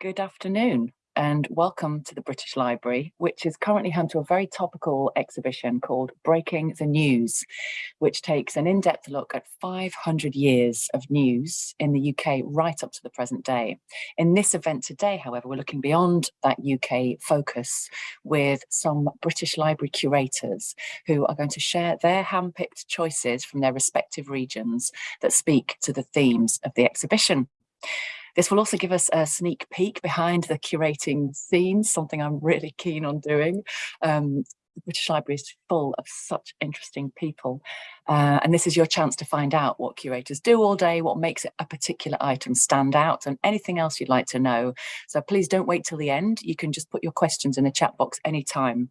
Good afternoon and welcome to the British Library, which is currently home to a very topical exhibition called Breaking the News, which takes an in-depth look at 500 years of news in the UK right up to the present day. In this event today, however, we're looking beyond that UK focus with some British Library curators who are going to share their hand-picked choices from their respective regions that speak to the themes of the exhibition. This will also give us a sneak peek behind the curating scenes, something I'm really keen on doing. Um, the British Library is full of such interesting people. Uh, and this is your chance to find out what curators do all day, what makes a particular item stand out and anything else you'd like to know. So please don't wait till the end. You can just put your questions in the chat box anytime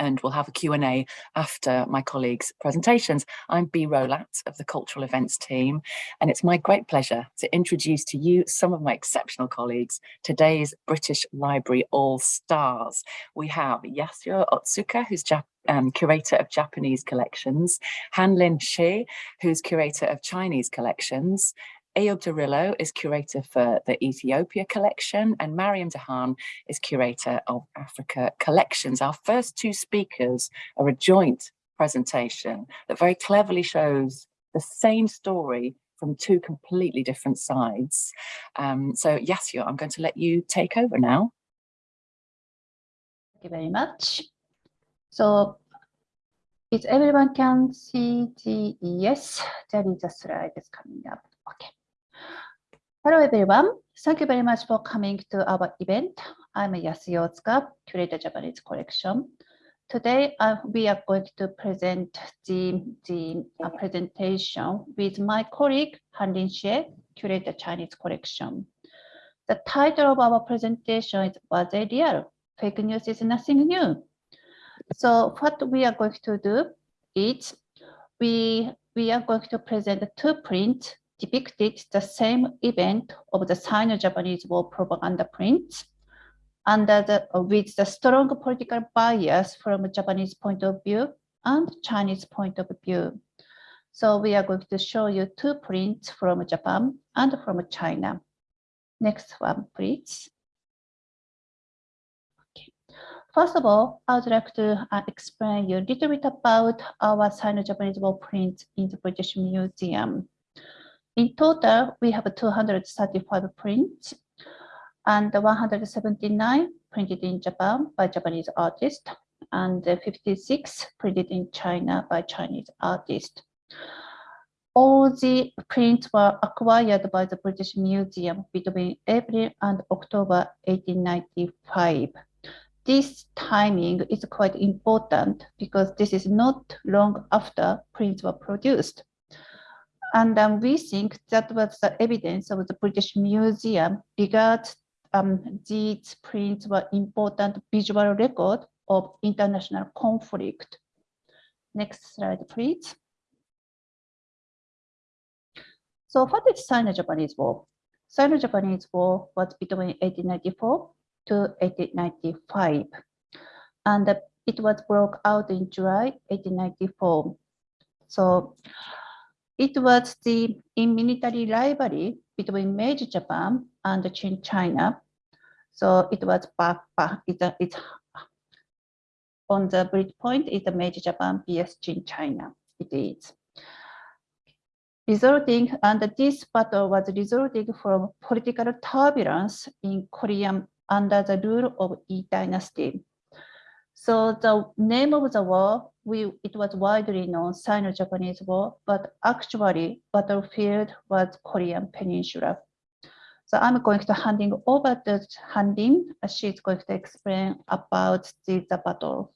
and we'll have a Q&A after my colleagues' presentations. I'm Bea Rolat of the Cultural Events team, and it's my great pleasure to introduce to you some of my exceptional colleagues, today's British Library All-Stars. We have Yasuo Otsuka, who's um, curator of Japanese collections, Hanlin Shi, who's curator of Chinese collections, Eyob Derillo is curator for the Ethiopia collection and Mariam Dahan is curator of Africa collections. Our first two speakers are a joint presentation that very cleverly shows the same story from two completely different sides. Um, so Yasuo, I'm going to let you take over now. Thank you very much. So if everyone can see the, yes, there is a slide that's coming up. Okay. Hello everyone. Thank you very much for coming to our event. I'm Yasuo Otsuka, Curator Japanese Collection. Today uh, we are going to present the, the uh, presentation with my colleague Hanlin Xie, Curator Chinese Collection. The title of our presentation is Was a Real? Fake News is Nothing New. So what we are going to do is we, we are going to present two prints depicted the same event of the Sino-Japanese War propaganda prints under the, with the strong political bias from a Japanese point of view and Chinese point of view. So we are going to show you two prints from Japan and from China. Next one, please. Okay. First of all, I would like to uh, explain you a little bit about our Sino-Japanese war prints in the British Museum. In total, we have 235 prints and 179 printed in Japan by Japanese artists and 56 printed in China by Chinese artists. All the prints were acquired by the British Museum between April and October 1895. This timing is quite important because this is not long after prints were produced. And um, we think that was the evidence of the British Museum because um, these prints were important visual record of international conflict. Next slide, please. So what is Sino-Japanese War? Sino-Japanese War was between 1894 to 1895. And it was broke out in July 1894. So it was the in military rivalry between Meiji Japan and Qing China. So it was back, it's, a, it's on the bridge point is the Meiji Japan vs Qing China. It is resulting and this battle was resulting from political turbulence in Korea under the rule of Yi Dynasty. So the name of the war, we, it was widely known Sino-Japanese War, but actually battlefield was Korean Peninsula. So I'm going to handing over to Hanlin. She's going to explain about the, the battle.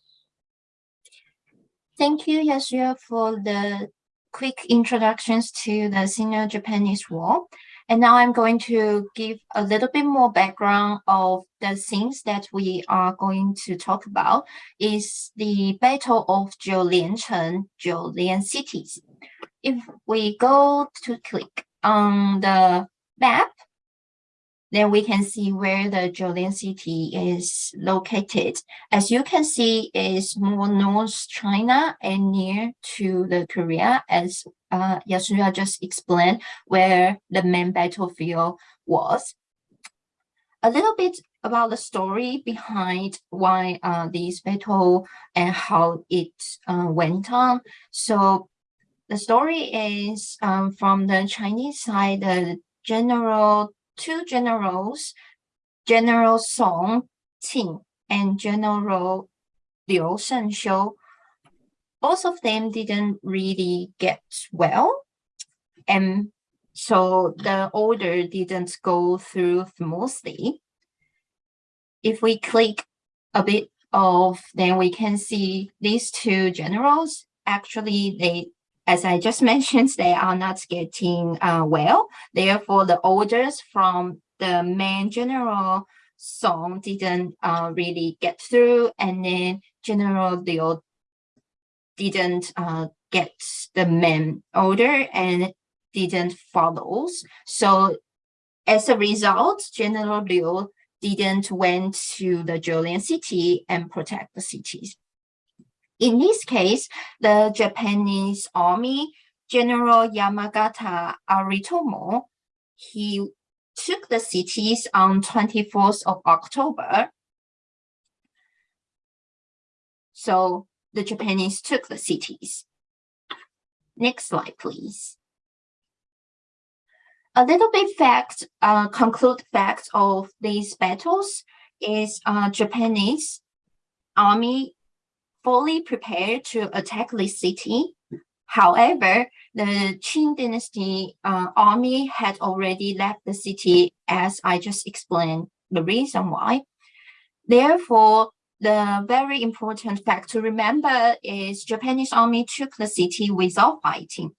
Thank you, Yasuo, for the quick introductions to the Sino-Japanese War. And now I'm going to give a little bit more background of the things that we are going to talk about is the Battle of Jiuliancheng, Jiulian cities. If we go to click on the map, then we can see where the Jiulian city is located. As you can see, it's more North China and near to the Korea, as uh, Yasuo just explained, where the main battlefield was. a little bit about the story behind why uh, this battle and how it uh, went on. So the story is um, from the Chinese side, the general, two generals, General Song Qing and General Liu Shengxiu, both of them didn't really get well. And so the order didn't go through smoothly. If we click a bit of, then we can see these two generals, actually they, as I just mentioned, they are not getting uh, well. Therefore, the orders from the main general Song didn't uh, really get through, and then General Liu didn't uh, get the main order, and didn't follow. So as a result, General Liu didn't went to the Jiulian city and protect the cities. In this case, the Japanese army, General Yamagata Aritomo, he took the cities on 24th of October. So the Japanese took the cities. Next slide, please a little bit fact, uh, conclude fact of these battles is uh, Japanese army fully prepared to attack the city. However, the Qing dynasty uh, army had already left the city as I just explained the reason why. Therefore, the very important fact to remember is Japanese army took the city without fighting.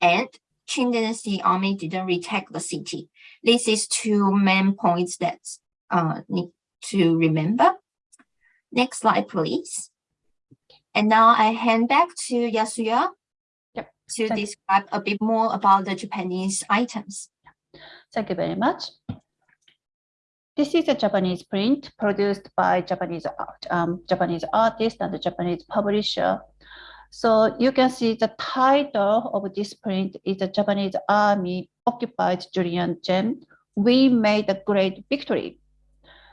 And Qing Dynasty army didn't retake the city. This is two main points that uh, need to remember. Next slide, please. And now I hand back to Yasuo yep. to Thank describe a bit more about the Japanese items. Thank you very much. This is a Japanese print produced by Japanese art, um, Japanese artist and the Japanese publisher so you can see the title of this print is the Japanese army occupied Jiulian-cheng. We made a great victory.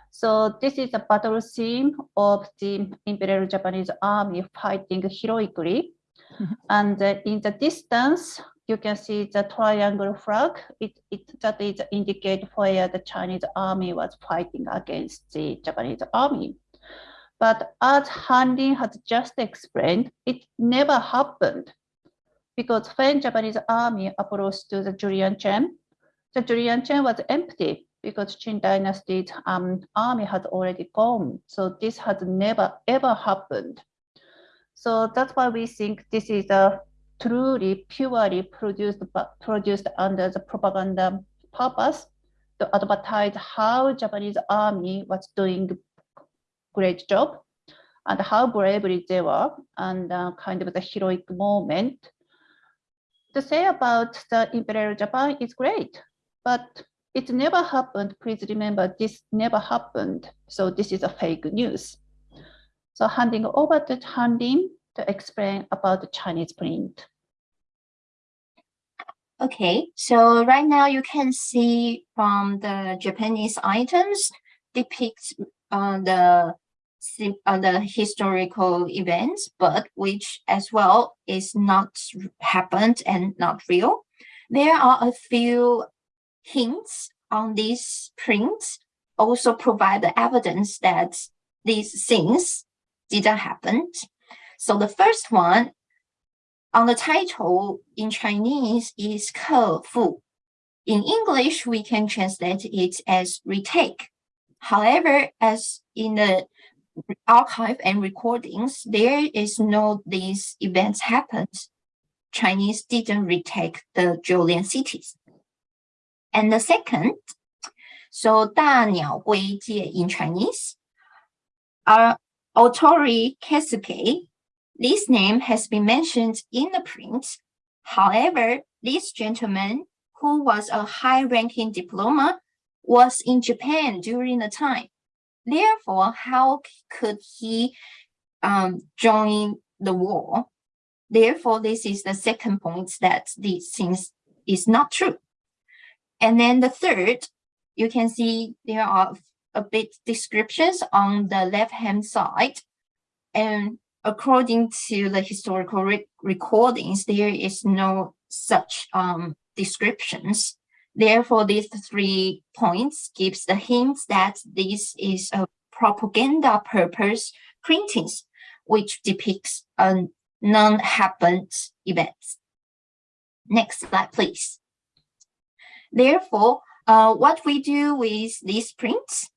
So this is a battle scene of the Imperial Japanese army fighting heroically. Mm-hmm. And uh, in the distance, you can see the triangle flag. It, it that is indicate where the Chinese army was fighting against the Japanese army. But as Han Lin has just explained, it never happened because when Japanese army approached to the Jiulian-cheng, the Jiulian-cheng was empty because Qing dynasty's um, army had already gone. So this has never ever happened. So that's why we think this is a truly purely produced produced under the propaganda purpose to advertise how Japanese army was doing great job and how bravely they were and uh, kind of the heroic moment. To say about the Imperial Japan is great, but it never happened. Please remember this never happened. So this is a fake news. So handing over to Han Lin to explain about the Chinese print. Okay, so right now you can see from the Japanese items depicts uh, the uh, the historical events, but which as well is not happened and not real. There are a few hints on these prints also provide the evidence that these things didn't happen. So the first one on the title in Chinese is 克复. In English, we can translate it as retake. However, as in the archive and recordings, there is no these events happened. Chinese didn't retake the Jiulian cities. And the second, so 大鸟圭介 in Chinese, uh, are Otori Keisuke this name has been mentioned in the print. However, this gentleman, who was a high-ranking diplomat, was in Japan during the time. Therefore, how could he um, join the war? Therefore, this is the second point that these things is not true. And then the third, you can see there are a bit descriptions on the left-hand side. And according to the historical re recordings, there is no such um, descriptions. Therefore, these three points gives the hint that this is a propaganda purpose printings, which depicts a non-happened event. Next slide, please. Therefore, uh, what we do with these prints,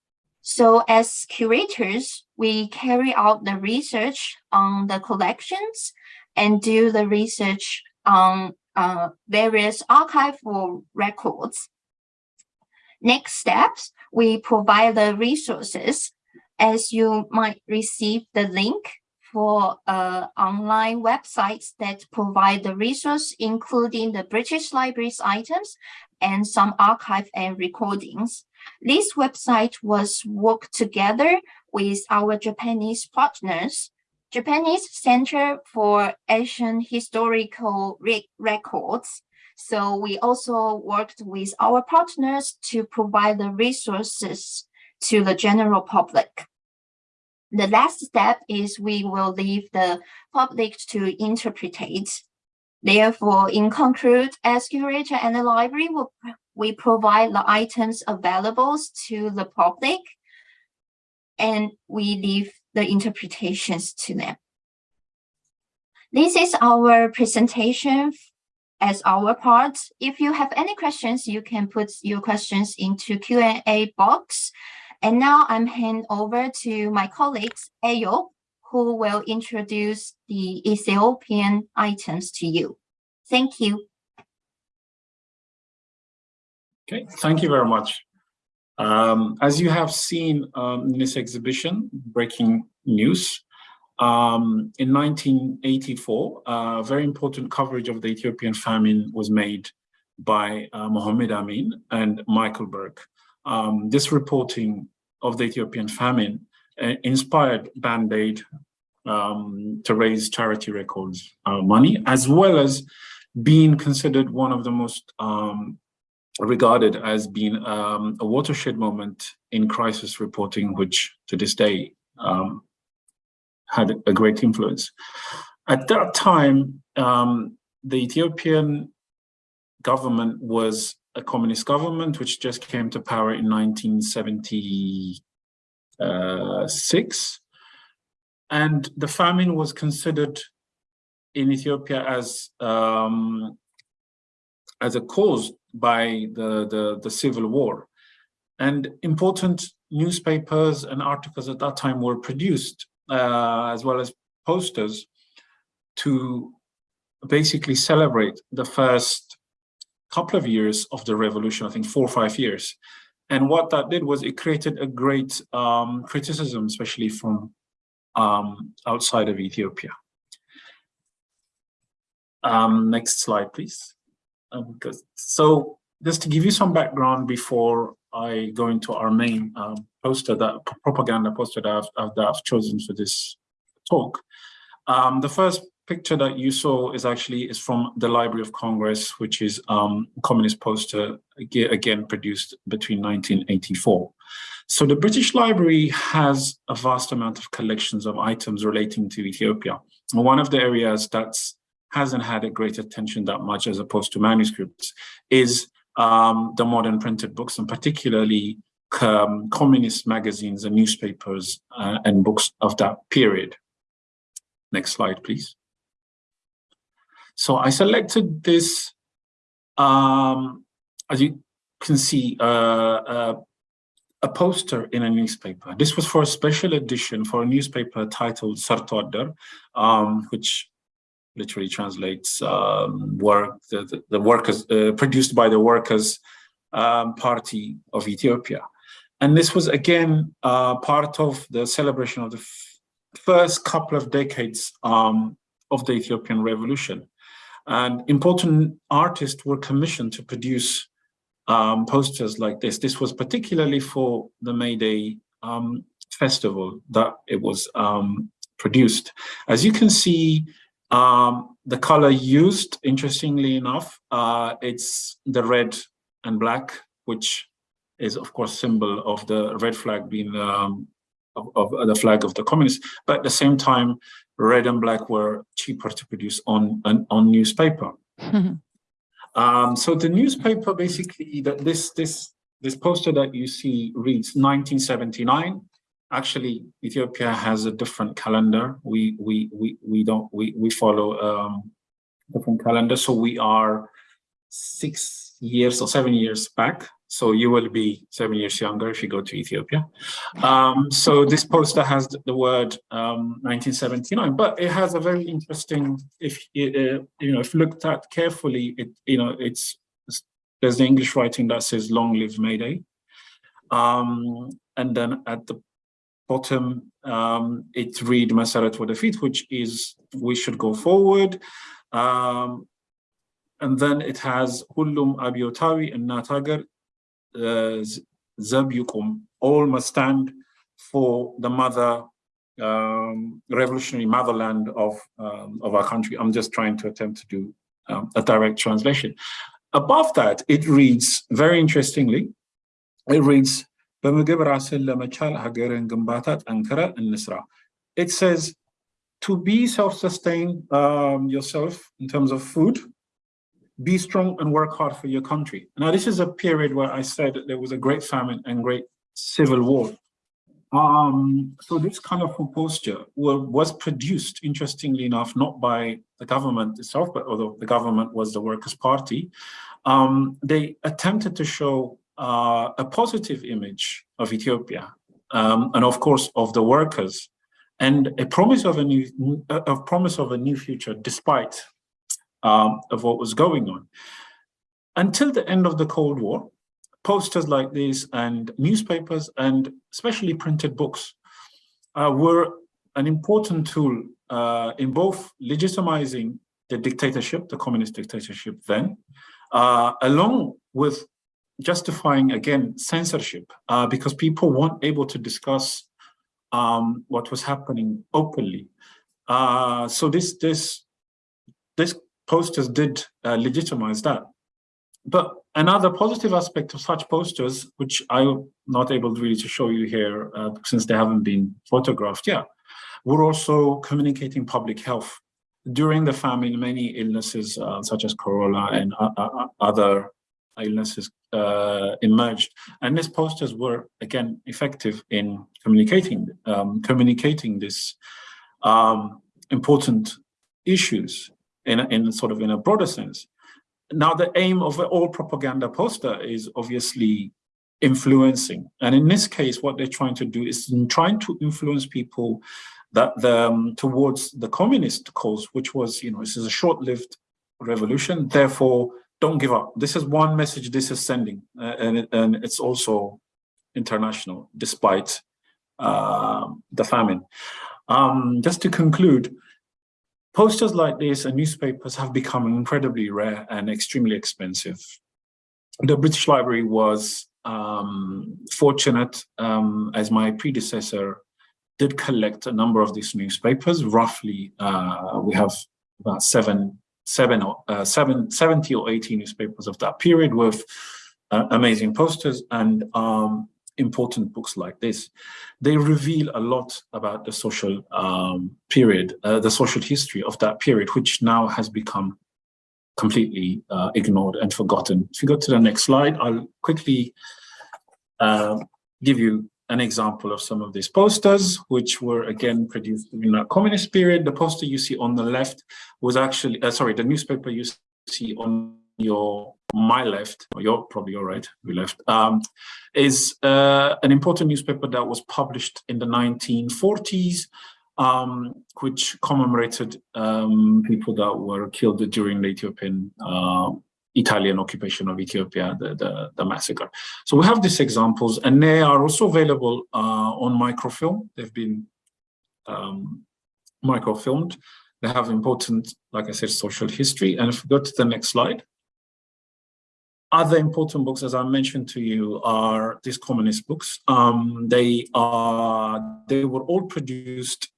so as curators, we carry out the research on the collections and do the research on uh, various archival records. Next steps, we provide the resources as you might receive the link for uh, online websites that provide the resource, including the British Library's items and some archive and recordings. This website was worked together with our Japanese partners, Japanese Center for Asian Historical Re Records. So we also worked with our partners to provide the resources to the general public. The last step is we will leave the public to interpret. Therefore, in conclude, as curator and the library, we provide the items available to the public and we leave the interpretations to them. This is our presentation as our part. If you have any questions, you can put your questions into Q&A box. And now I'm hand over to my colleagues, Ayo, who will introduce the Ethiopian items to you. Thank you. Okay, thank you very much. Um, as you have seen um, in this exhibition, Breaking News, um, in 1984, uh, very important coverage of the Ethiopian famine was made by uh, Amin and Michael Buerk. Um, this reporting of the Ethiopian famine uh, inspired Band Aid um, to raise charity records uh, money, as well as being considered one of the most um, regarded as being um, a watershed moment in crisis reporting, which to this day um, had a great influence. At that time, um, the Ethiopian government was a communist government which just came to power in 1976. And the famine was considered in Ethiopia as um, as a cause by the, the, the civil war. And important newspapers and articles at that time were produced, uh, as well as posters, to basically celebrate the first couple of years of the revolution, I think four or five years. And what that did was it created a great um, criticism, especially from um, outside of Ethiopia. Um, next slide, please. Um, so just to give you some background before I go into our main um, poster, that propaganda poster that I've, that I've chosen for this talk. Um, the first picture that you saw is actually is from the Library of Congress, which is um, communist poster, again produced between 1984. So the British Library has a vast amount of collections of items relating to Ethiopia. One of the areas that hasn't had a great attention that much as opposed to manuscripts is um, the modern printed books and particularly um, communist magazines and newspapers uh, and books of that period. Next slide, please. So I selected this, um, as you can see, uh, uh, a poster in a newspaper. This was for a special edition for a newspaper titled Sarto um, which literally translates um, work, the, the, the workers, uh, produced by the Workers' um, Party of Ethiopia. And this was again uh, part of the celebration of the first couple of decades um, of the Ethiopian revolution. And important artists were commissioned to produce um, posters like this. This was particularly for the May Day um, festival that it was um, produced. As you can see, um, the color used, interestingly enough, uh, it's the red and black, which is of course symbol of the red flag being um, of, of, the flag of the communists, but at the same time, red and black were cheaper to produce on on, on newspaper. um, so the newspaper basically that this this this poster that you see reads 1979. Actually, Ethiopia has a different calendar. We we we we don't we we follow um, different calendar. So we are six years or seven years back. So you will be seven years younger if you go to Ethiopia. Um, so this poster has the word um, 1979, but it has a very interesting, if uh, you know, if looked at carefully, it you know, it's there's the English writing that says "Long live Mayday," um, and then at the bottom um, it read "Masarat Wadafit," which is we should go forward. Um, and then it has Hullum Abiotawi and Natagar Zabyukum, all must stand for the mother um, revolutionary motherland of um, of our country. I'm just trying to attempt to do um, a direct translation. Above that, it reads very interestingly. It reads, It says, to be self-sustained um, yourself in terms of food, be strong and work hard for your country. Now, this is a period where I said there was a great famine and great civil war. Um, so this kind of posture was produced, interestingly enough, not by the government itself, but although the government was the Workers' Party, um, they attempted to show uh, a positive image of Ethiopia um, and, of course, of the workers and a promise of a new a promise of a new future despite um, of what was going on. Until the end of the Cold War, posters like these and newspapers and especially printed books uh, were an important tool uh, in both legitimizing the dictatorship, the communist dictatorship then, uh, along with justifying, again, censorship, uh, because people weren't able to discuss um, what was happening openly. Uh, so this this this posters did uh, legitimize that. But another positive aspect of such posters, which I'm not able really to show you here uh, since they haven't been photographed yet, were also communicating public health. During the famine, many illnesses uh, such as cholera and uh, uh, uh, other illnesses emerged. And these posters were, again, effective in communicating, um, communicating this um, important issues in, in sort of in a broader sense. Now, the aim of all propaganda poster is obviously influencing. And in this case, what they're trying to do is trying to influence people that the, um, towards the communist cause, which was, you know, this is a short-lived revolution. Therefore, don't give up. This is one message this is sending, uh, and, and it's also international, despite uh, the famine. Um, just to conclude, Posters like this and newspapers have become incredibly rare and extremely expensive. The British Library was um, fortunate, um, as my predecessor did collect a number of these newspapers. Roughly, uh, we have about seven, seven, uh, seven, 70 or 80 newspapers of that period with uh, amazing posters and um, important books like this. They reveal a lot about the social um, period, uh, the social history of that period, which now has become completely uh, ignored and forgotten. If you go to the next slide, I'll quickly uh, give you an example of some of these posters, which were again produced in the communist period. The poster you see on the left was actually, uh, sorry, the newspaper you see on your my left, or your probably your right, we left, um, is uh, an important newspaper that was published in the 1940s, um, which commemorated um, people that were killed during the Ethiopian uh, Italian occupation of Ethiopia, the, the, the, massacre. So we have these examples, and they are also available uh, on microfilm. They've been um, microfilmed. They have important, like I said, social history. And if we go to the next slide. Other important books, as I mentioned to you, are these communist books. Um, they are they were all produced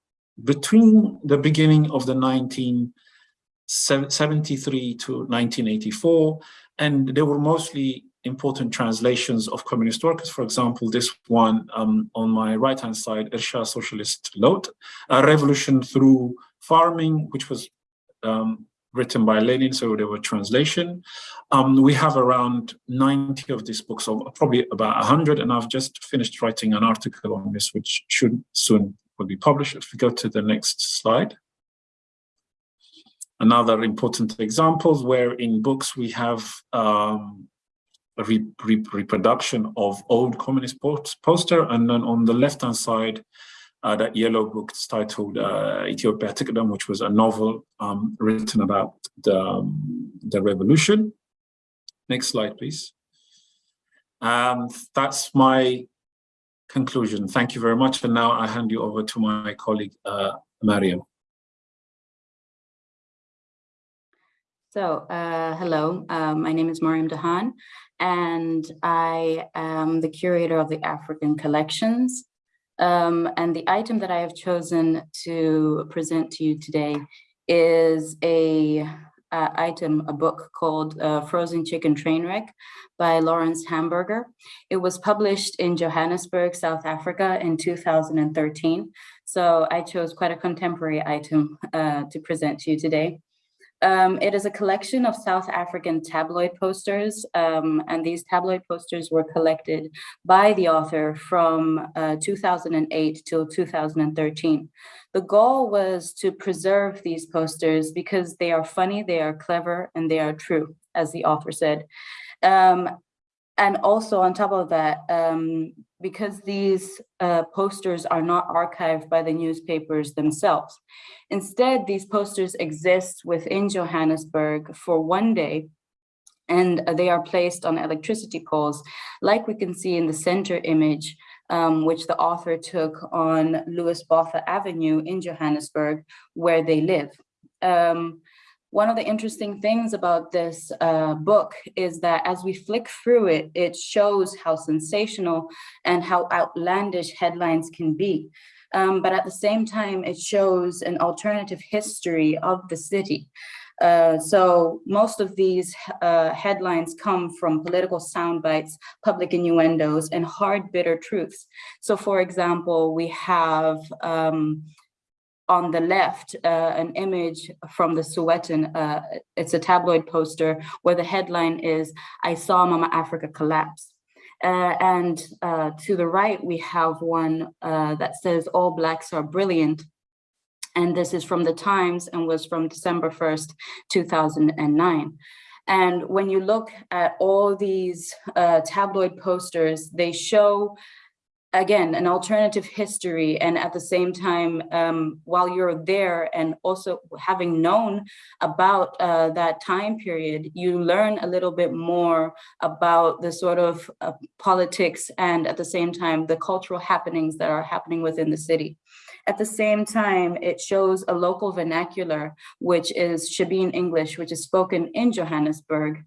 between the beginning of the 1973 to 1984, and they were mostly important translations of communist workers. For example, this one um, on my right-hand side, Irsha Socialist Lot, a revolution through farming, which was um, written by Lenin, so they were translation. Um, we have around 90 of these books, or probably about 100, and I've just finished writing an article on this, which should soon will be published. If we go to the next slide. Another important examples where in books we have um, a re re reproduction of old communist post poster, and then on the left-hand side, uh, that yellow book titled uh, Ethiopia Tikdam, which was a novel um, written about the, um, the revolution. Next slide, please. Um, that's my conclusion. Thank you very much. And now I hand you over to my colleague, uh, Mariam. So, uh, hello, uh, my name is Mariam Dahan, and I am the curator of the African collections. Um, and the item that I have chosen to present to you today is a uh, item, a book called uh, Frozen Chicken Trainwreck by Lawrence Hamburger. It was published in Johannesburg, South Africa in 2013. So I chose quite a contemporary item uh, to present to you today. Um, it is a collection of South African tabloid posters, um, and these tabloid posters were collected by the author from uh, 2008 till 2013. The goal was to preserve these posters because they are funny, they are clever, and they are true, as the author said. Um, and also on top of that, um, because these uh, posters are not archived by the newspapers themselves. Instead, these posters exist within Johannesburg for one day and they are placed on electricity poles, like we can see in the center image, um, which the author took on Louis Botha Avenue in Johannesburg, where they live. Um, one of the interesting things about this uh, book is that as we flick through it, it shows how sensational and how outlandish headlines can be. Um, but at the same time, it shows an alternative history of the city. Uh, so most of these uh, headlines come from political sound bites, public innuendos, and hard, bitter truths. So for example, we have um, on the left, uh, an image from the Sowetan, uh, it's a tabloid poster where the headline is, I saw Mama Africa collapse. Uh, and uh, to the right, we have one uh, that says, all blacks are brilliant. And this is from the Times and was from December 1st, 2009. And when you look at all these uh, tabloid posters, they show again, an alternative history. And at the same time, um, while you're there and also having known about uh, that time period, you learn a little bit more about the sort of uh, politics and at the same time, the cultural happenings that are happening within the city. At the same time, it shows a local vernacular, which is Shebeen English, which is spoken in Johannesburg.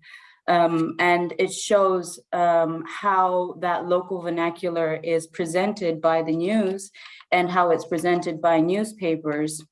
Um, and it shows um, how that local vernacular is presented by the news and how it's presented by newspapers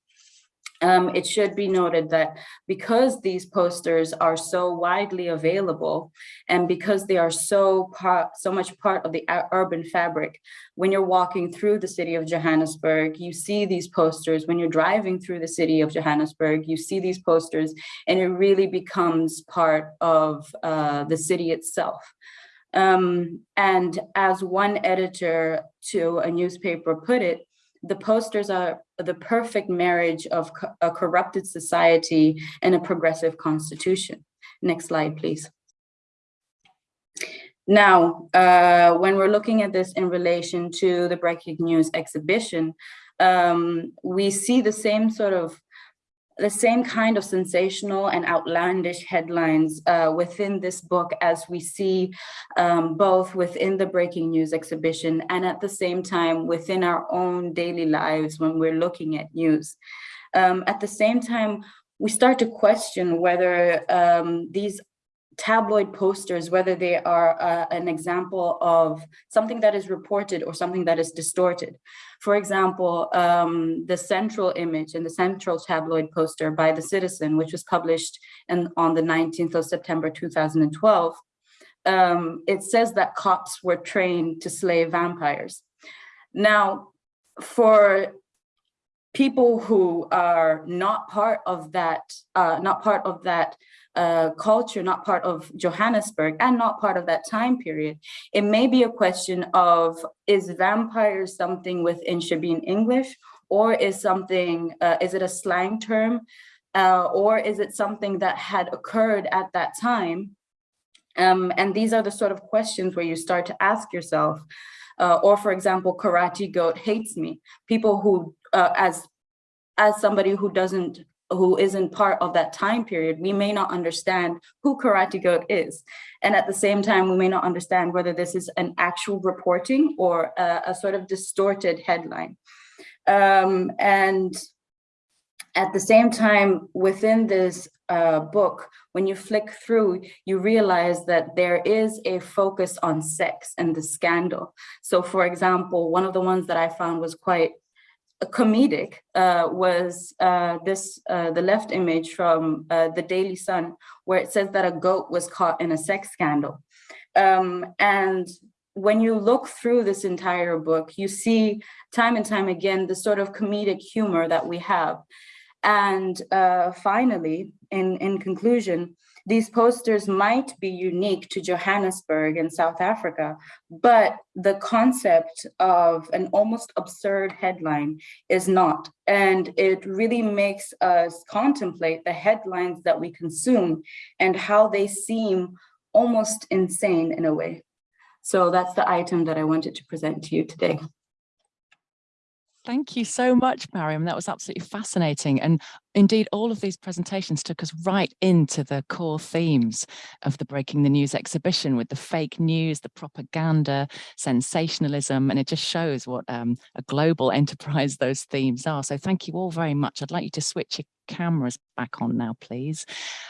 um, it should be noted that because these posters are so widely available and because they are so part, so much part of the urban fabric, when you're walking through the city of Johannesburg, you see these posters. When you're driving through the city of Johannesburg, you see these posters and it really becomes part of uh, the city itself. Um, and as one editor to a newspaper put it, the posters are the perfect marriage of a corrupted society and a progressive constitution. Next slide, please. Now, uh, when we're looking at this in relation to the Breaking News exhibition, um, we see the same sort of the same kind of sensational and outlandish headlines uh, within this book as we see um, both within the breaking news exhibition and at the same time within our own daily lives when we're looking at news. Um, at the same time, we start to question whether um, these tabloid posters, whether they are uh, an example of something that is reported or something that is distorted. For example, um, the central image and the central tabloid poster by The Citizen, which was published in, on the 19th of September 2012, um, it says that cops were trained to slay vampires. Now, for people who are not part of that, uh, not part of that culture, not part of Johannesburg, and not part of that time period, it may be a question of, is vampire something within Shebeen English, or is something, uh, is it a slang term, uh, or is it something that had occurred at that time? Um, and these are the sort of questions where you start to ask yourself, uh, or for example, karate goat hates me. People who, uh, as as somebody who doesn't who isn't part of that time period, we may not understand who Karate Goat is. And at the same time, we may not understand whether this is an actual reporting or a, a sort of distorted headline. Um, and at the same time, within this uh, book, when you flick through, you realize that there is a focus on sex and the scandal. So for example, one of the ones that I found was quite comedic uh, was uh, this uh, the left image from uh, the Daily Sun, where it says that a goat was caught in a sex scandal. Um, and when you look through this entire book, you see time and time again the sort of comedic humor that we have. And uh, finally, in, in conclusion, these posters might be unique to Johannesburg in South Africa, but the concept of an almost absurd headline is not. And it really makes us contemplate the headlines that we consume and how they seem almost insane in a way. So that's the item that I wanted to present to you today. Thank you so much, Mariam. That was absolutely fascinating. And indeed, all of these presentations took us right into the core themes of the Breaking the News exhibition with the fake news, the propaganda, sensationalism, and it just shows what um, a global enterprise those themes are. So thank you all very much. I'd like you to switch your cameras back on now, please.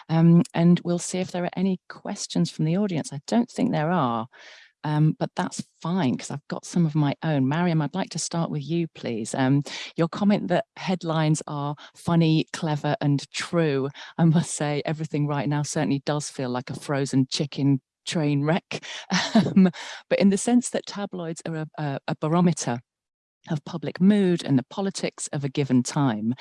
Um, and we'll see if there are any questions from the audience. I don't think there are. Um, but that's fine because I've got some of my own. Mariam, I'd like to start with you, please. Um, your comment that headlines are funny, clever and true. I must say everything right now certainly does feel like a frozen chicken train wreck. Um, but in the sense that tabloids are a, a, a barometer of public mood and the politics of a given time.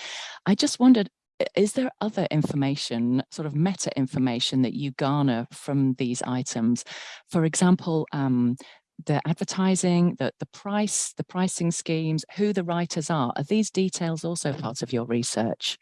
I just wondered, is there other information, sort of meta information that you garner from these items? For example, um, the advertising, the, the price, the pricing schemes, who the writers are. Are these details also part of your research?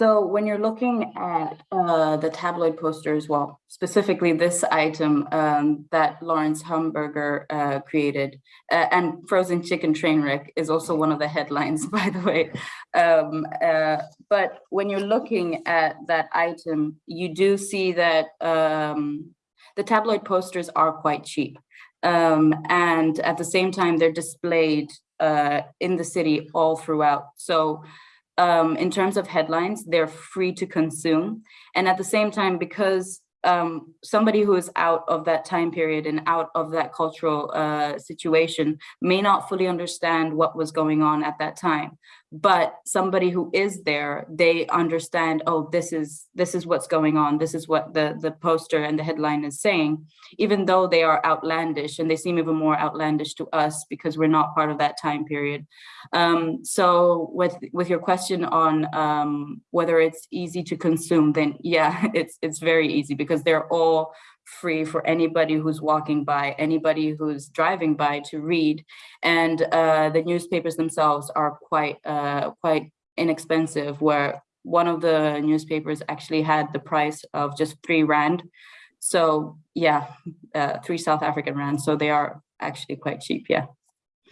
So when you're looking at uh, the tabloid posters, well, specifically this item um, that Lawrence Hamburger uh, created, uh, and frozen chicken train wreck is also one of the headlines, by the way. Um, uh, but when you're looking at that item, you do see that um, the tabloid posters are quite cheap. Um, and at the same time, they're displayed uh, in the city all throughout. So um, in terms of headlines, they're free to consume. And at the same time, because um, somebody who is out of that time period and out of that cultural uh, situation may not fully understand what was going on at that time but somebody who is there they understand oh this is this is what's going on. This is what the the poster and the headline is saying. Even though they are outlandish and they seem even more outlandish to us because we're not part of that time period. Um, so with with your question on um, whether it's easy to consume then yeah it's it's very easy because they're all free for anybody who's walking by, anybody who's driving by to read. And uh, the newspapers themselves are quite, uh, quite inexpensive, where one of the newspapers actually had the price of just three rand. So yeah, uh, three South African rand. So they are actually quite cheap, yeah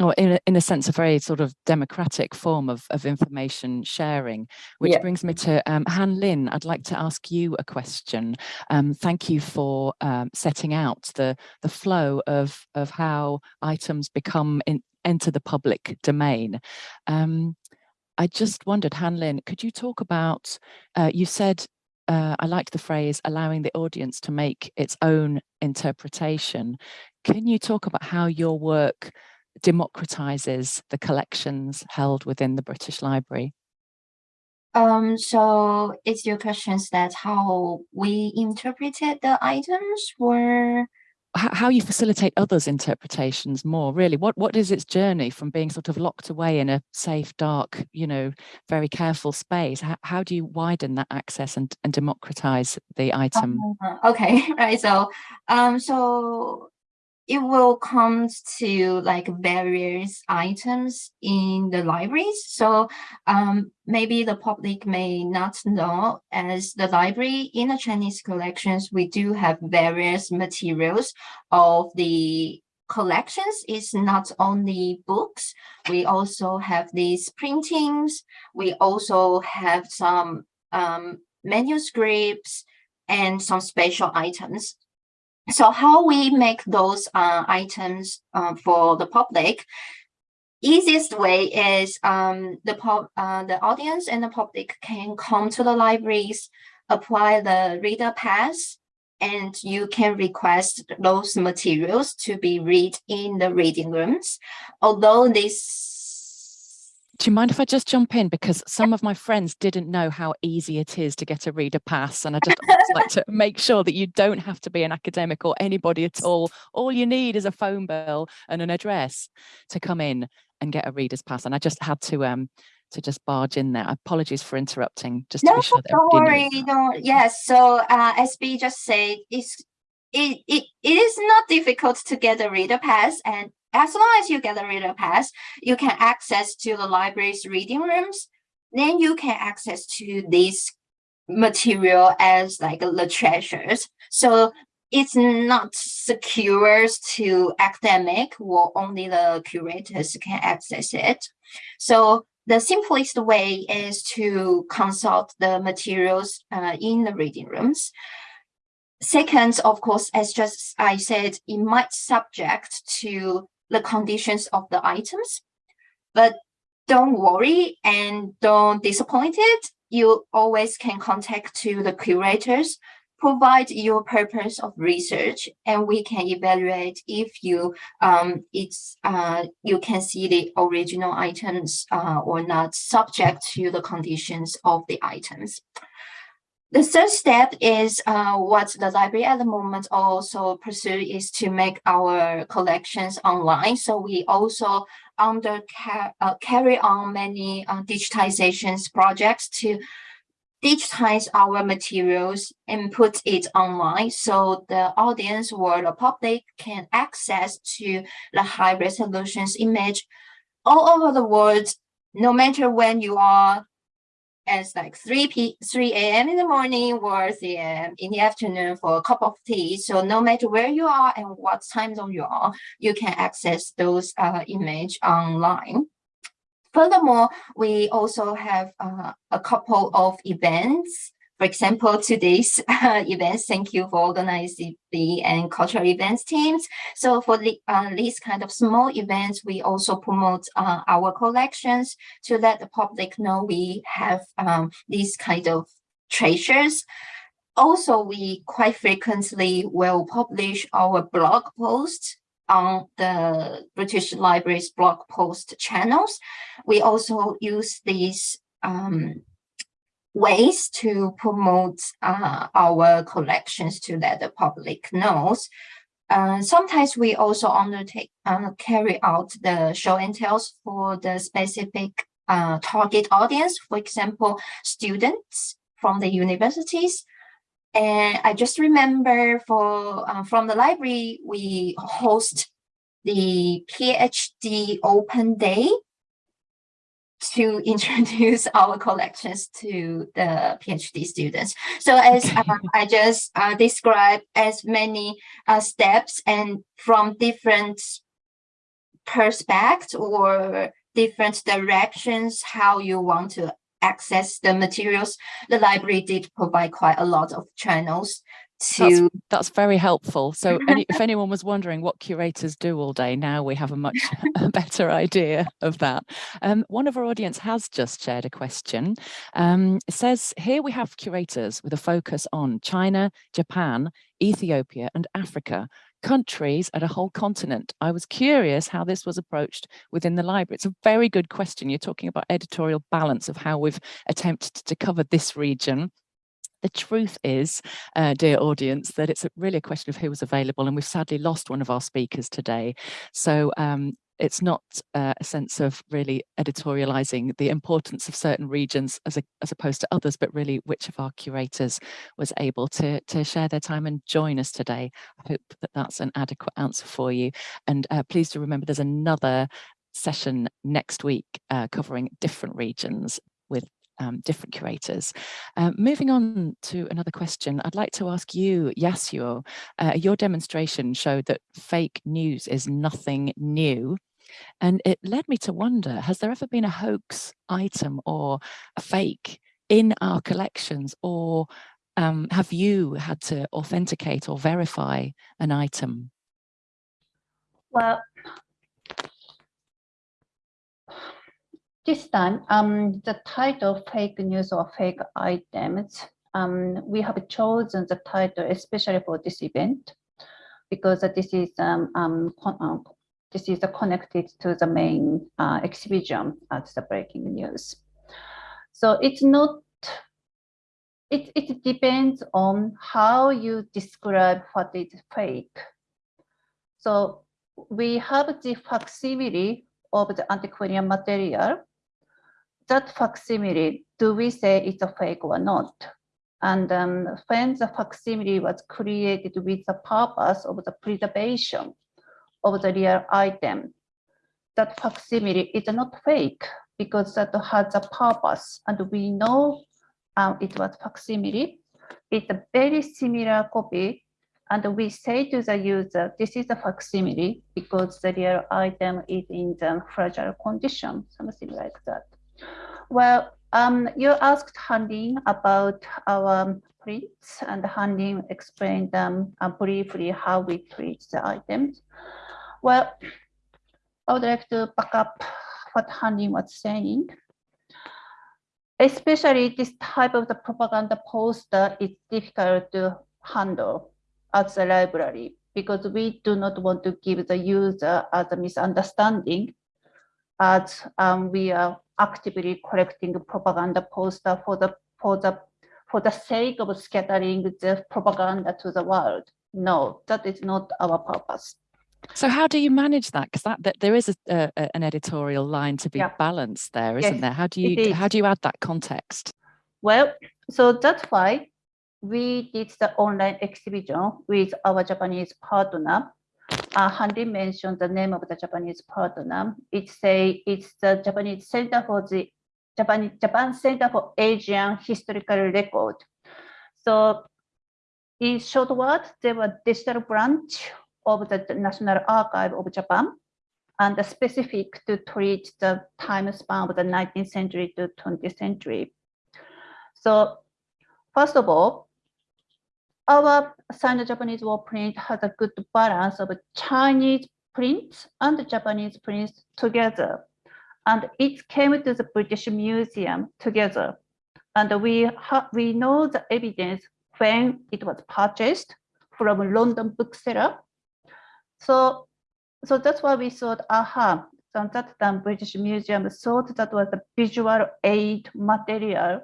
or in a, in a sense, a very sort of democratic form of, of information sharing, which yeah. brings me to um, Han Lin. I'd like to ask you a question. Um, thank you for um, setting out the, the flow of, of how items become in, enter the public domain. Um, I just wondered, Han Lin, could you talk about, uh, you said uh, I liked the phrase allowing the audience to make its own interpretation. Can you talk about how your work democratizes the collections held within the British Library? Um, so is your questions that how we interpreted the items were How, you facilitate others' interpretations more, really? What what is its journey from being sort of locked away in a safe, dark, you know, very careful space? How, how do you widen that access and, and democratize the item? Uh, okay, right. So, um, so it will come to like various items in the libraries. So, um, maybe the public may not know as the library in the Chinese collections, we do have various materials of the collections is not only books, we also have these printings, we also have some um, manuscripts and some special items. So how we make those uh, items uh, for the public, easiest way is um, the, uh, the audience and the public can come to the libraries, apply the reader pass, and you can request those materials to be read in the reading rooms. Although this Do you mind if I just jump in? Because some of my friends didn't know how easy it is to get a reader pass. And I just like to make sure that you don't have to be an academic or anybody at all. All you need is a phone bill and an address to come in and get a reader's pass. And I just had to um to just barge in there. Apologies for interrupting, just to No, be sure that don't worry. No, yes. So uh, as B just said, it's it, it it is not difficult to get a reader pass, and as long as you get a reader pass, you can access to the library's reading rooms. Then you can access to this material as like the treasures. So it's not secure to academic or only the curators can access it. So the simplest way is to consult the materials uh, in the reading rooms. Second, of course, as just I said, it might subject to the conditions of the items, but don't worry and don't disappointed. You always can contact to the curators, provide your purpose of research, and we can evaluate if you um it's uh you can see the original items uh or not subject to the conditions of the items. The third step is uh, what the library at the moment also pursue is to make our collections online. So we also under uh, carry on many uh, digitizations projects to digitize our materials and put it online so the audience or the public can access to the high resolutions image all over the world, no matter when you are as like 3 p 3 a.m. in the morning or 3 a.m. in the afternoon for a cup of tea. So no matter where you are and what time zone you are, you can access those uh, image online. Furthermore, we also have uh, a couple of events. For example, today's uh, events, thank you for organizing the and cultural events teams. So for the, uh, these kind of small events, we also promote uh, our collections to let the public know we have um, these kind of treasures. Also, we quite frequently will publish our blog posts on the British Library's blog post channels. We also use these um, ways to promote uh, our collections to let the public knows. Uh, sometimes we also undertake uh, carry out the show and tells for the specific uh, target audience, for example, students from the universities. And I just remember for uh, from the library, we host the PhD Open Day to introduce our collections to the PhD students. So as uh, I just uh, described as many uh, steps and from different perspectives or different directions, how you want to access the materials, the library did provide quite a lot of channels to that's very helpful. So any, if anyone was wondering what curators do all day, now we have a much better idea of that. Um, one of our audience has just shared a question. Um, it says, here we have curators with a focus on China, Japan, Ethiopia and Africa. countries at a whole continent. I was curious how this was approached within the library. It's a very good question. You're talking about editorial balance of how we've attempted to cover this region the truth is, uh, dear audience, that it's really a question of who was available and we've sadly lost one of our speakers today. So um, it's not uh, a sense of really editorializing the importance of certain regions as, a, as opposed to others, but really which of our curators was able to, to share their time and join us today. I hope that that's an adequate answer for you. And uh, please do remember there's another session next week uh, covering different regions with um, different curators. Uh, moving on to another question, I'd like to ask you, Yasuo, uh, your demonstration showed that fake news is nothing new. And it led me to wonder, has there ever been a hoax item or a fake in our collections or um, have you had to authenticate or verify an item? Well, this time, um, the title fake news or fake items, um, we have chosen the title especially for this event because this is um, um, um this is connected to the main uh, exhibition as the breaking news. So it's not, it, it depends on how you describe what is fake. So we have the facsimile of the antiquarian material. That facsimile, do we say it's a fake or not? And um, when the facsimile was created with the purpose of the preservation, of the real item. That facsimile is not fake because that has a purpose and we know um, it was facsimile. It's a very similar copy and we say to the user, this is a facsimile because the real item is in the fragile condition, something like that. Well, um, you asked Hanlin about our prints and Hanlin explained um, uh, briefly how we treat the items. Well, I would like to back up what Hanlin was saying. Especially this type of the propaganda poster is difficult to handle as a library because we do not want to give the user as a misunderstanding as um, we are actively collecting propaganda poster for the for the for the sake of scattering the propaganda to the world. No, that is not our purpose. So how do you manage that? Because that, that, there is a, a, an editorial line to be Yeah. balanced there, isn't Yes, there? How do you how do you add that context? Well, so that's why we did the online exhibition with our Japanese partner. Uh, Hanlin mentioned the name of the Japanese partner. It's say it's the Japanese Center for the Japan Japan Center for Asian Historical Record. So in short words, they were digital branch of the National Archive of Japan and the specific to treat the time span of the 19th century to 20th century. So first of all, our Sino-Japanese war print has a good balance of Chinese prints and Japanese prints together. And it came to the British Museum together. And we, we know the evidence when it was purchased from London bookseller so, so that's why we thought, aha, so that time British Museum thought that was a visual aid material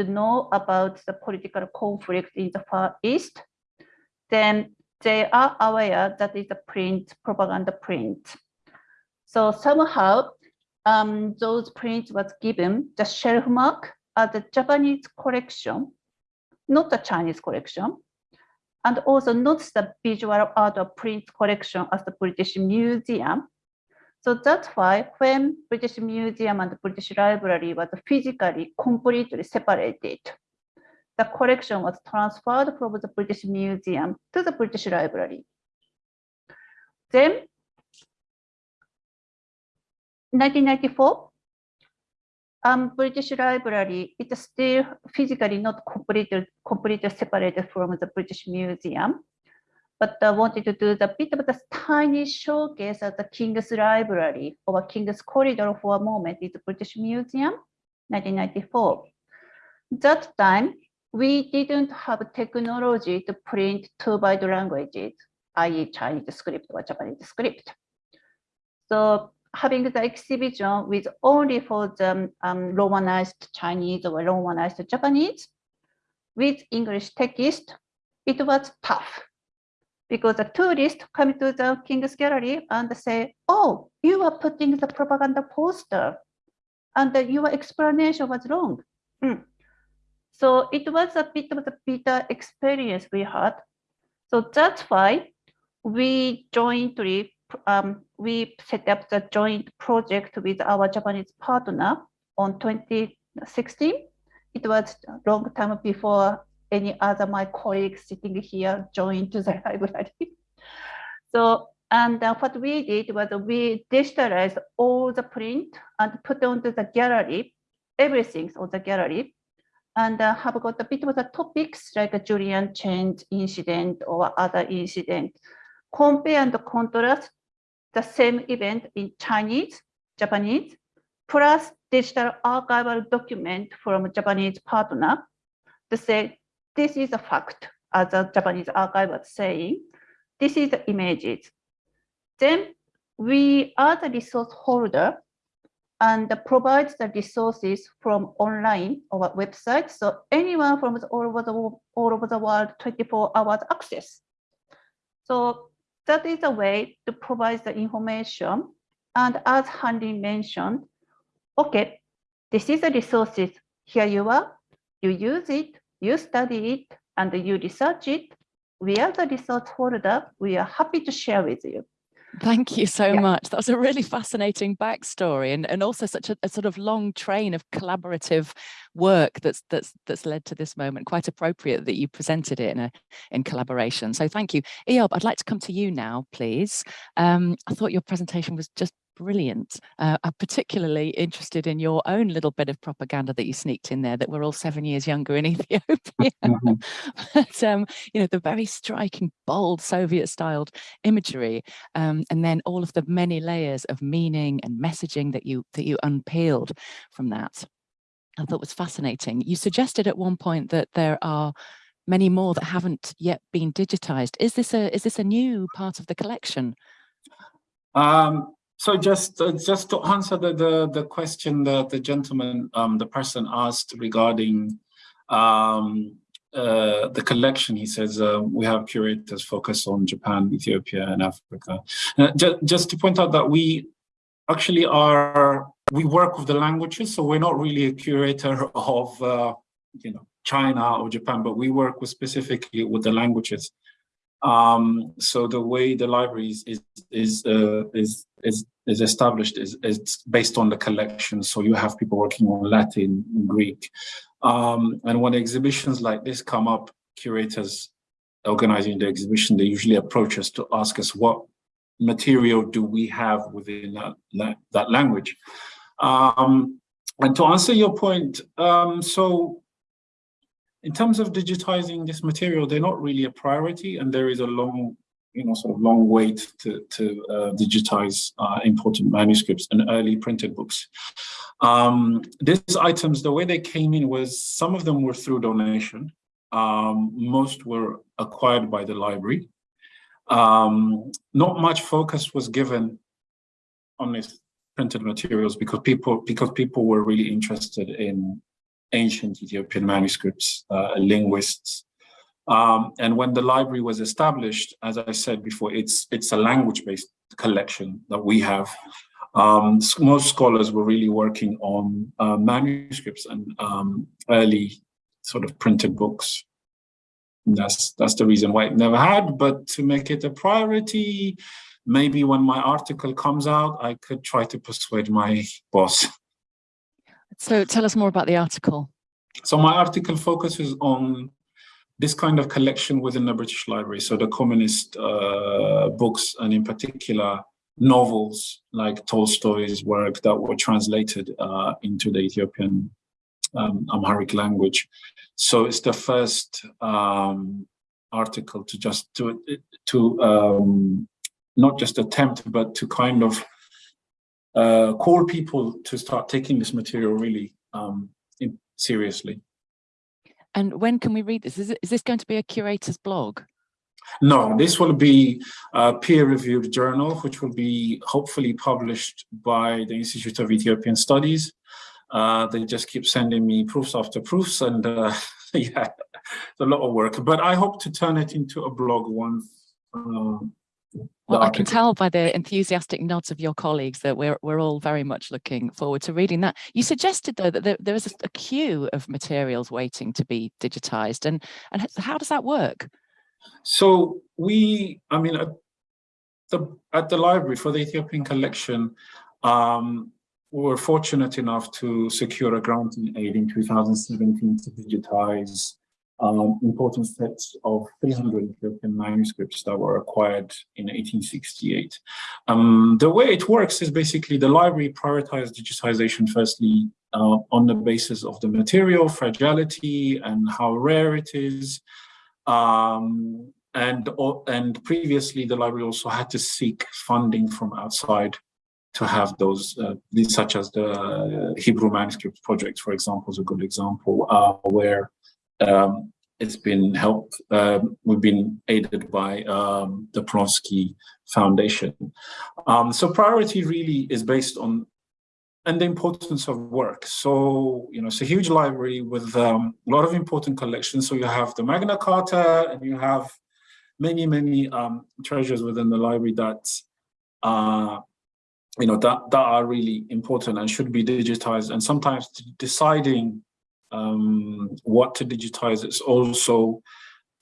to know about the political conflict in the Far East. Then they are aware that is a print, propaganda print. So somehow um, those prints was given the shelf mark as a Japanese collection, not the Chinese collection and also not the visual art or print collection as the British Museum. So that's why when British Museum and the British Library was physically completely separated, the collection was transferred from the British Museum to the British Library. Then 1994, um, British Library, it's still physically not completely, completely separated from the British Museum, but I wanted to do the bit of the tiny showcase at the King's Library or King's Corridor for a moment in the British Museum, 1994. That time, we didn't have technology to print two byte languages i.e. Chinese script or Japanese script. So having the exhibition with only for the um, Romanized Chinese or Romanized Japanese with English text, it was tough because the tourists come to the King's Gallery and say, oh, you are putting the propaganda poster and your explanation was wrong. Mm. So it was a bit of a bitter experience we had. So that's why we jointly um, we set up the joint project with our Japanese partner on 2016. It was a long time before any other my colleagues sitting here joined to the library. so, and uh, what we did was we digitalized all the print and put onto the gallery, everything on the gallery, and uh, have got a bit of the topics like a Jiulian-cheng incident or other incident. Compare and contrast the same event in Chinese, Japanese, plus digital archival document from Japanese partner to say, this is a fact, as the Japanese archive was saying, this is the images. Then we are the resource holder and provides the resources from online or website. So anyone from all over the, all over the world, 24 hours access. So that is a way to provide the information. And as Hanlin mentioned, okay, this is the resources. Here you are, you use it, you study it, and you research it. We are the resource holder. We are happy to share with you. Thank you so Yeah. much. That was a really fascinating backstory and, and also such a, a sort of long train of collaborative work that's that's that's led to this moment. Quite appropriate that you presented it in a in collaboration. So thank you. Eyob, I'd like to come to you now, please. Um, I thought your presentation was just brilliant. Uh, I'm particularly interested in your own little bit of propaganda that you sneaked in there that we're all seven years younger in Ethiopia. Mhm. but um, you know, the very striking, bold Soviet-styled imagery, um, and then all of the many layers of meaning and messaging that you that you unpeeled from that. I thought was fascinating. You suggested at one point that there are many more that haven't yet been digitized. Is this a is this a new part of the collection? Um, so just uh, just to answer the, the the question that the gentleman, um, the person asked regarding um, uh, the collection, he says uh, we have curators focus on Japan, Ethiopia, and Africa. Uh, ju just to point out that we actually are we work with the languages, so we're not really a curator of uh, you know China or Japan, but we work with specifically with the languages. Um, so the way the library is is is uh, is, is is established is is based on the collection. So you have people working on Latin, and Greek, um, and when exhibitions like this come up, curators organizing the exhibition, they usually approach us to ask us what material do we have within that that, that language. Um, and to answer your point, um, so in terms of digitizing this material, they're not really a priority, and there is a long, you know, sort of long wait to to uh, digitize uh, important manuscripts and early printed books. Um, these items, the way they came in was some of them were through donation. Um, most were acquired by the library. Um, not much focus was given on this printed materials because people because people were really interested in ancient Ethiopian manuscripts, uh, linguists. Um, and when the library was established, as I said before, it's it's a language-based collection that we have. Um, most scholars were really working on uh, manuscripts and um, early sort of printed books. And that's that's the reason why it never had. But to make it a priority, maybe when my article comes out, I could try to persuade my boss. So tell us more about the article. So my article focuses on this kind of collection within the British Library. So the communist uh, books and in particular novels like Tolstoy's work that were translated uh, into the Ethiopian um, Amharic language. So it's the first um, article to just to to um, not just attempt, but to kind of uh, call people to start taking this material really um, in, seriously. And when can we read this? Is, it, is this going to be a curator's blog? No, this will be a peer-reviewed journal, which will be hopefully published by the Institute of Ethiopian Studies. Uh, they just keep sending me proofs after proofs, and uh, yeah, it's a lot of work. But I hope to turn it into a blog once. Um, well, I can tell by the enthusiastic nods of your colleagues that we're we're all very much looking forward to reading that. You suggested though that there, there is a, a queue of materials waiting to be digitized, and and how does that work? So we, I mean, at the, at the library for the Ethiopian collection, um, we were fortunate enough to secure a grant in aid in 2017 to digitize um, important sets of 300 Ethiopian manuscripts that were acquired in 1868. Um, the way it works is basically the library prioritized digitization firstly uh, on the basis of the material, fragility, and how rare it is. Um, and, and previously, the library also had to seek funding from outside to have those, uh, these, such as the Hebrew manuscript project, for example, is a good example, uh, where um, it's been helped, um, we've been aided by um, the Polonsky Foundation. Um, so priority really is based on and the importance of work. So, you know, it's a huge library with um, a lot of important collections. So you have the Magna Carta and you have many, many um, treasures within the library that, uh, you know, that, that are really important and should be digitized. And sometimes deciding um, what to digitize is also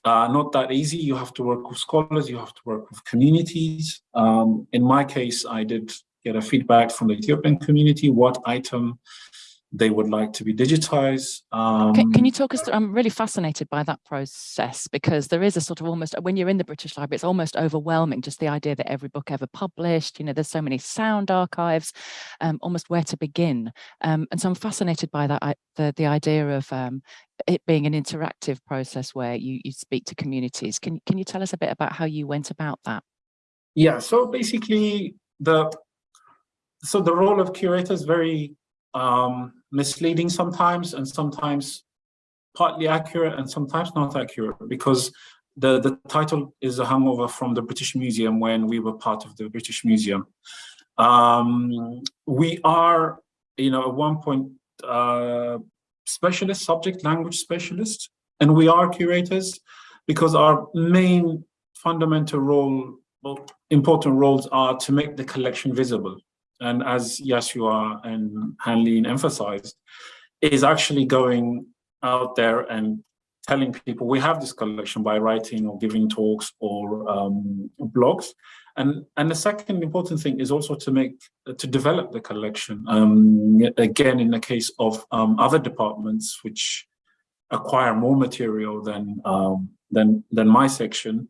uh, not that easy. You have to work with scholars, you have to work with communities. Um, in my case, I did get a feedback from the Ethiopian community, what item they would like to be digitized. Um, can, can, you talk us through, I'm really fascinated by that process because there is a sort of almost, when you're in the British Library, it's almost overwhelming, just the idea that every book ever published, you know, there's so many sound archives, um, almost where to begin. Um, and so I'm fascinated by that, the, the idea of um, it being an interactive process where you, you speak to communities. Can, can you tell us a bit about how you went about that? Yeah, so basically the so the role of curator is very um, misleading sometimes and sometimes partly accurate and sometimes not accurate because the, the title is a hangover from the British Museum when we were part of the British Museum. Um, we are, you know, at one point, uh, specialist, subject language specialists, and we are curators because our main fundamental role, important roles are to make the collection visible and as Yasuo and Hanlin emphasized, is actually going out there and telling people we have this collection by writing or giving talks or um, blogs. And, and the second important thing is also to make, to develop the collection. Um, again, in the case of um, other departments which acquire more material than, um, than, than my section,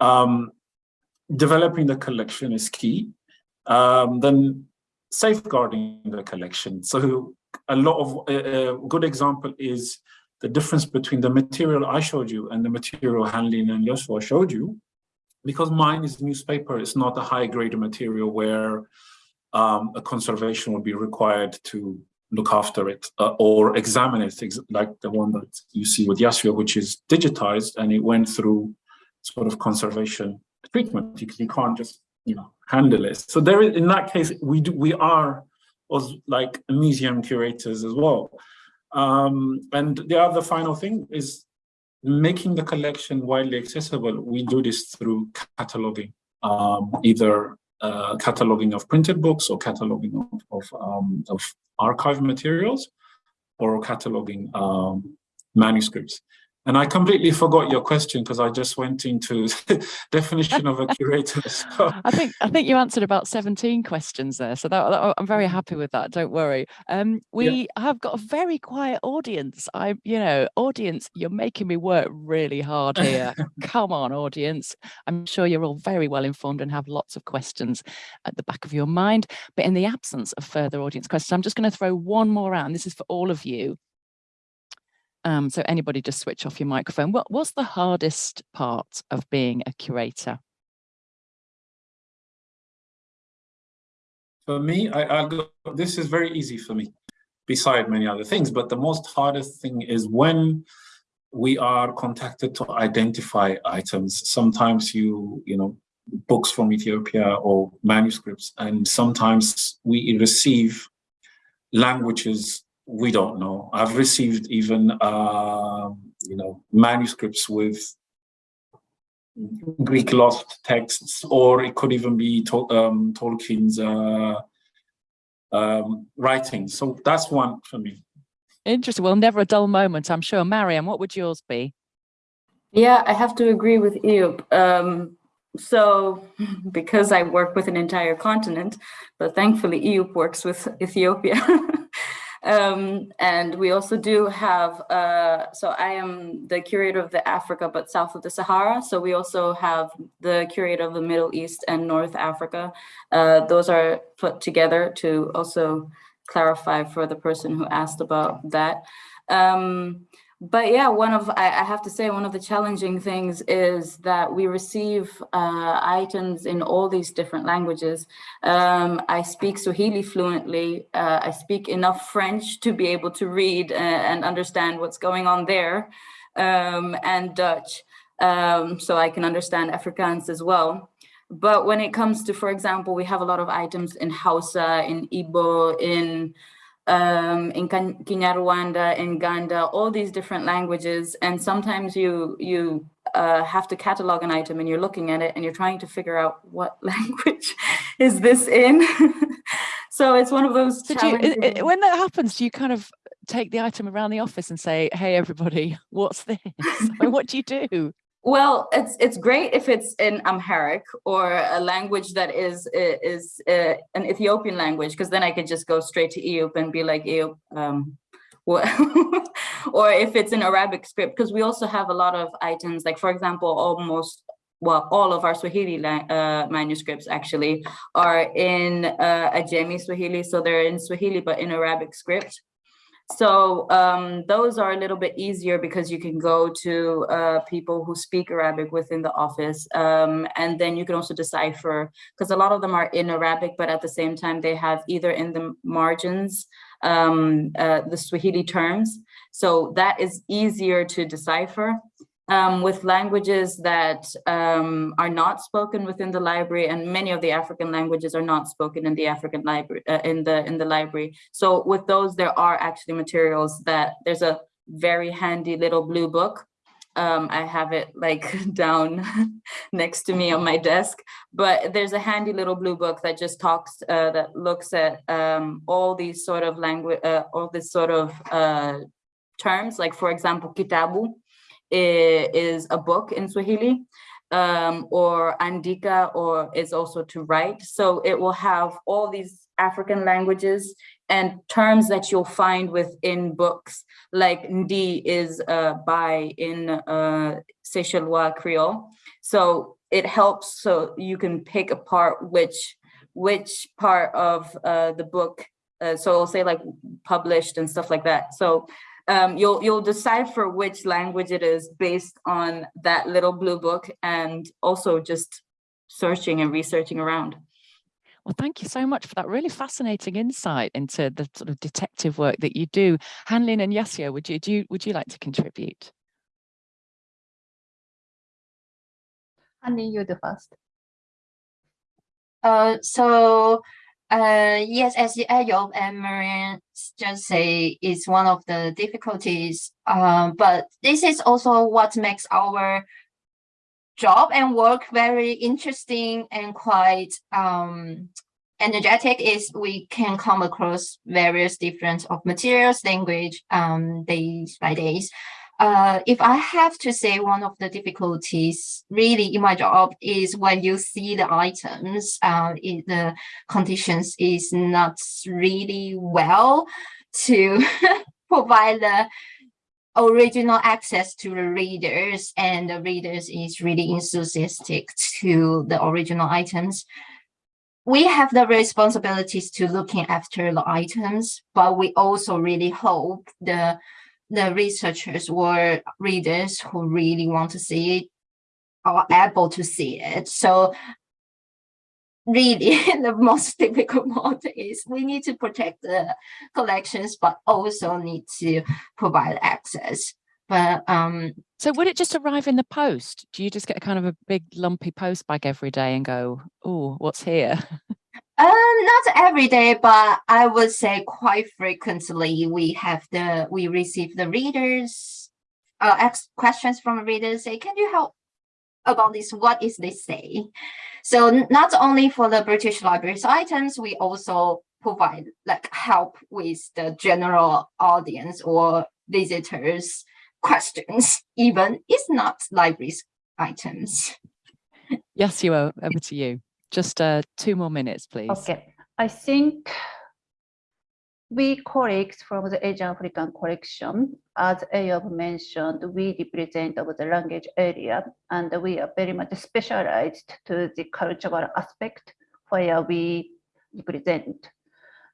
um, developing the collection is key um, then safeguarding the collection. So a lot of a, good example is the difference between the material I showed you and the material Hanlin and Joshua showed you, because mine is newspaper, it's not a high grade material where um, a conservation would be required to look after it uh, or examine it, like the one that you see with Yasuo, which is digitized and it went through sort of conservation treatment because you can't just you know handle it. So there is, in that case, we do, we are was like museum curators as well. Um, and the other final thing is making the collection widely accessible. We do this through cataloging, um, either uh, cataloging of printed books or cataloging of, of, um, of archive materials or cataloging um, manuscripts. And I completely forgot your question because I just went into definition of a curator. So. I think I think you answered about 17 questions there. So that, that I'm very happy with that. Don't worry. Um, we yeah. have got a very quiet audience. I, you know, audience, you're making me work really hard here. Come on, audience. I'm sure you're all very well informed and have lots of questions at the back of your mind. But in the absence of further audience questions, I'm just going to throw one more out. And this is for all of you. Um, so anybody just switch off your microphone. What, was the hardest part of being a curator? For me, I, I go, this is very easy for me, beside many other things, but the most hardest thing is when we are contacted to identify items. Sometimes you, you know, books from Ethiopia or manuscripts, and sometimes we receive languages we don't know. I've received even, uh, you know, manuscripts with Greek lost texts, or it could even be Tol um, Tolkien's uh, um, writing. So that's one for me. Interesting. Well, never a dull moment, I'm sure. Mariam, what would yours be? Yeah, I have to agree with Eyob. Um, so because I work with an entire continent, but thankfully Eyob works with Ethiopia. Um, and we also do have, uh, so I am the curator of the Africa, but south of the Sahara. So we also have the curator of the Middle East and North Africa. Uh, those are put together to also clarify for the person who asked about that. Um, but yeah, one of, I, have to say, one of the challenging things is that we receive uh, items in all these different languages. Um, I speak Swahili fluently. Uh, I speak enough French to be able to read uh, and understand what's going on there, um, and Dutch, um, so I can understand Afrikaans as well. But when it comes to, for example, we have a lot of items in Hausa, in Igbo, in um, in Kinyarwanda, in Ganda, all these different languages. And sometimes you, you uh, have to catalog an item and you're looking at it and you're trying to figure out what language is this in. so it's one of those you, it, when that happens, do you kind of take the item around the office and say, hey, everybody, what's this? I mean, what do you do? Well, it's it's great if it's in Amharic or a language that is is uh, an Ethiopian language, because then I could just go straight to Eyob and be like Eyob. Um, or if it's in Arabic script, because we also have a lot of items, like for example, almost well, all of our Swahili uh, manuscripts actually are in uh, Ajami Swahili, so they're in Swahili but in Arabic script. So um, those are a little bit easier because you can go to uh, people who speak Arabic within the office. Um, and then you can also decipher, because a lot of them are in Arabic, but at the same time, they have either in the margins, um, uh, the Swahili terms. So that is easier to decipher um, with languages that um, are not spoken within the library, and many of the African languages are not spoken in the African library uh, in the in the library. So with those, there are actually materials that there's a very handy little blue book. Um, I have it like down next to me on my desk, but there's a handy little blue book that just talks, uh, that looks at um, all these sort of language, uh, all this sort of uh, terms, like for example, kitabu, is a book in Swahili um, or andika or is also to write. So it will have all these African languages and terms that you'll find within books like ndi is uh, by in uh, Seychellois Creole. So it helps so you can pick apart which which part of uh, the book. Uh, so I'll say like published and stuff like that. So um, you'll you'll decipher which language it is based on that little blue book and also just searching and researching around. Well, thank you so much for that really fascinating insight into the sort of detective work that you do. Hanlin and Yasuo, would you do you, would you like to contribute? Hanlin, you do first. Uh, so uh, yes, as Eyob and Mariam just say, it's one of the difficulties. Um, but this is also what makes our job and work very interesting and quite um, energetic is we can come across various different of materials, language, um, days by days. Uh, if I have to say one of the difficulties really in my job is when you see the items, uh, it, the conditions is not really well to provide the original access to the readers and the readers is really enthusiastic to the original items. We have the responsibilities to looking after the items, but we also really hope the the researchers or readers who really want to see it are able to see it. So really the most difficult part is we need to protect the collections, but also need to provide access. but um, So would it just arrive in the post? Do you just get a kind of a big lumpy post bag every day and go, oh, what's here? Uh, not every day, but I would say quite frequently we have the we receive the readers uh ask questions from readers say, can you help about this? What is this say? So not only for the British Library's items, we also provide like help with the general audience or visitors questions, even it's not library's items. Yes, you are. Over to you. Just uh, two more minutes, please. Okay, I think we colleagues from the Asian African collection, as Eyob mentioned, we represent of the language area and we are very much specialized to the cultural aspect where we represent.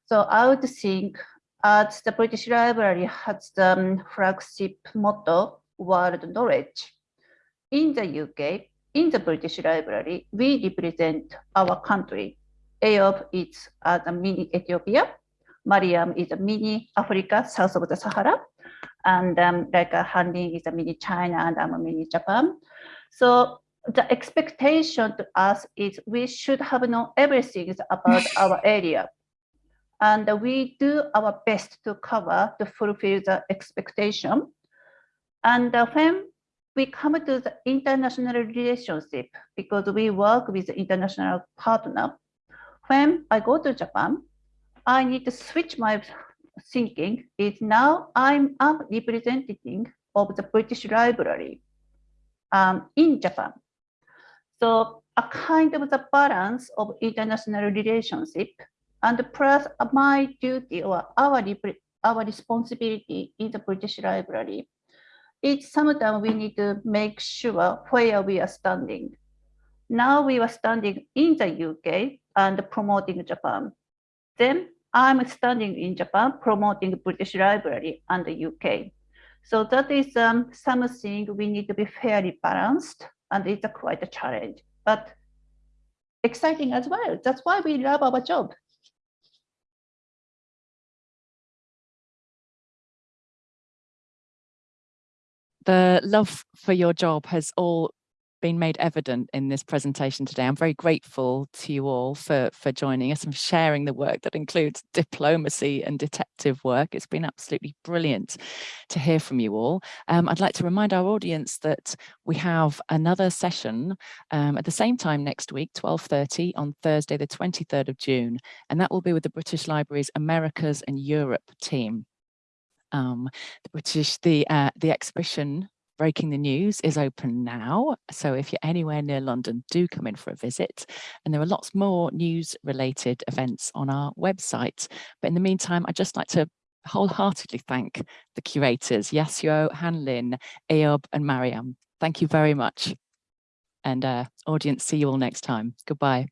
So I would think as the British Library has the um, flagship motto, world knowledge. In the UK, in the British Library, we represent our country. Eyob is as a mini Ethiopia. Mariam is a mini Africa, south of the Sahara. And um, like uh, Hanlin is a mini China and I'm a mini Japan. So the expectation to us is we should have known everything about our area. And we do our best to cover to fulfill the expectation. And uh, when we come to the international relationship because we work with the international partner. When I go to Japan, I need to switch my thinking is now I'm a of the British Library um, in Japan. So a kind of the balance of international relationship and plus my duty or our, our responsibility in the British Library it's sometimes we need to make sure where we are standing. Now we are standing in the UK and promoting Japan. Then I'm standing in Japan promoting British Library and the UK. So that is um, something we need to be fairly balanced and it's a quite a challenge, but exciting as well. That's why we love our job. The love for your job has all been made evident in this presentation today. I'm very grateful to you all for, for joining us and sharing the work that includes diplomacy and detective work. It's been absolutely brilliant to hear from you all. Um, I'd like to remind our audience that we have another session um, at the same time next week, 12.30 on Thursday, the 23rd of June, and that will be with the British Library's Americas and Europe team um, the British, the uh, the exhibition Breaking the News is open now. So if you're anywhere near London, do come in for a visit. And there are lots more news related events on our website. But in the meantime, I'd just like to wholeheartedly thank the curators, Yasuo, Hanlin, Eyob and Mariam. Thank you very much. And uh, audience, see you all next time. Goodbye.